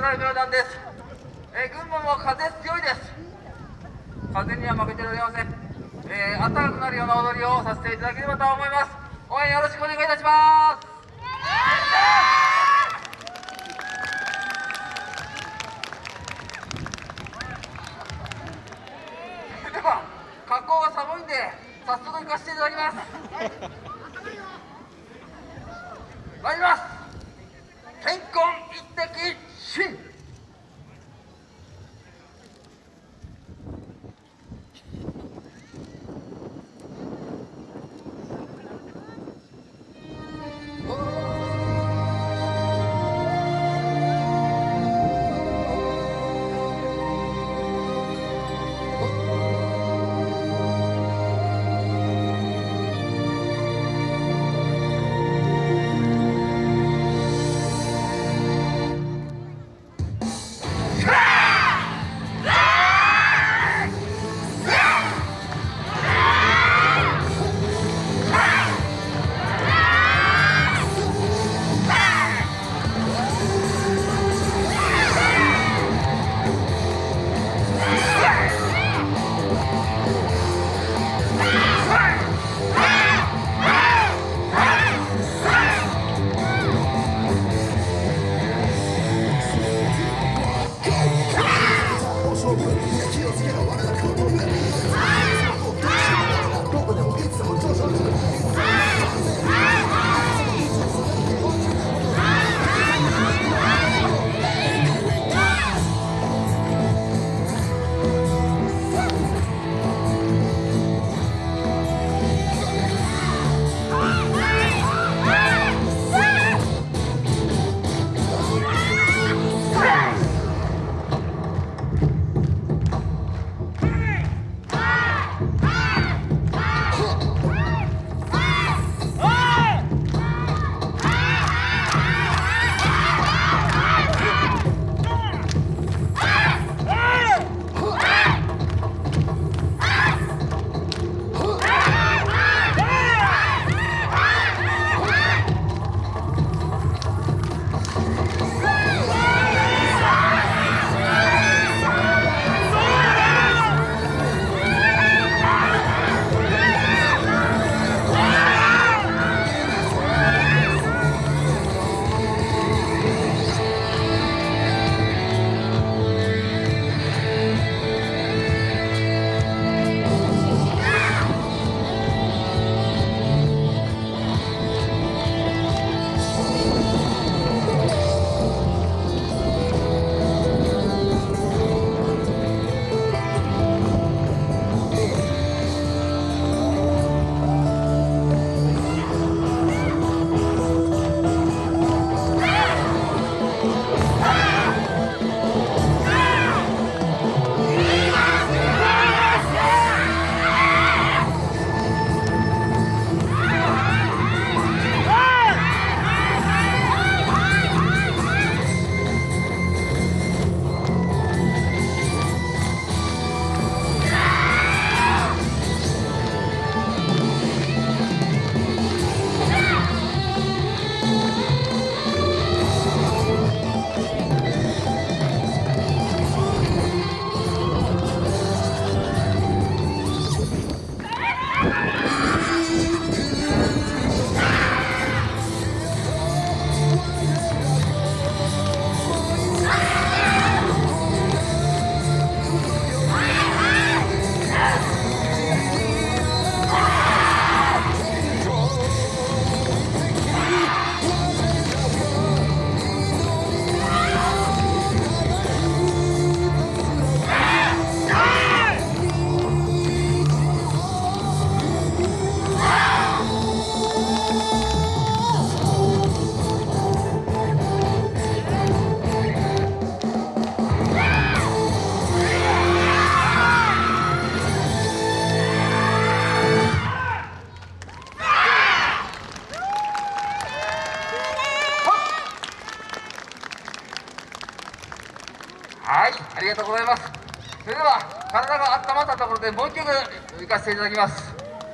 なんです、えー、群馬も風強いです。風には負けておりません、えー、暖かくなるような踊りをさせていただければと思います。応援よろしくお願いいたします。では格好が寒いんで早速行かせていただきます。参ります。健康気をつけろ我が顔はいありがとうございます。それでは体が温まったところでもう一曲いかせていただきます。